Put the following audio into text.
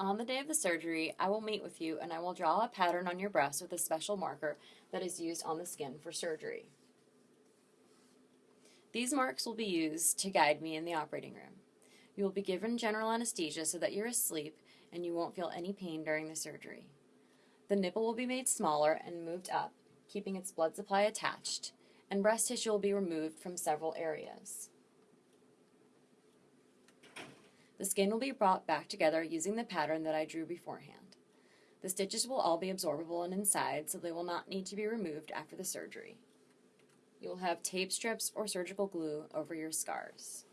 On the day of the surgery, I will meet with you and I will draw a pattern on your breast with a special marker that is used on the skin for surgery. These marks will be used to guide me in the operating room. You will be given general anesthesia so that you're asleep and you won't feel any pain during the surgery. The nipple will be made smaller and moved up, keeping its blood supply attached, and breast tissue will be removed from several areas. The skin will be brought back together using the pattern that I drew beforehand. The stitches will all be absorbable and inside, so they will not need to be removed after the surgery. You will have tape strips or surgical glue over your scars.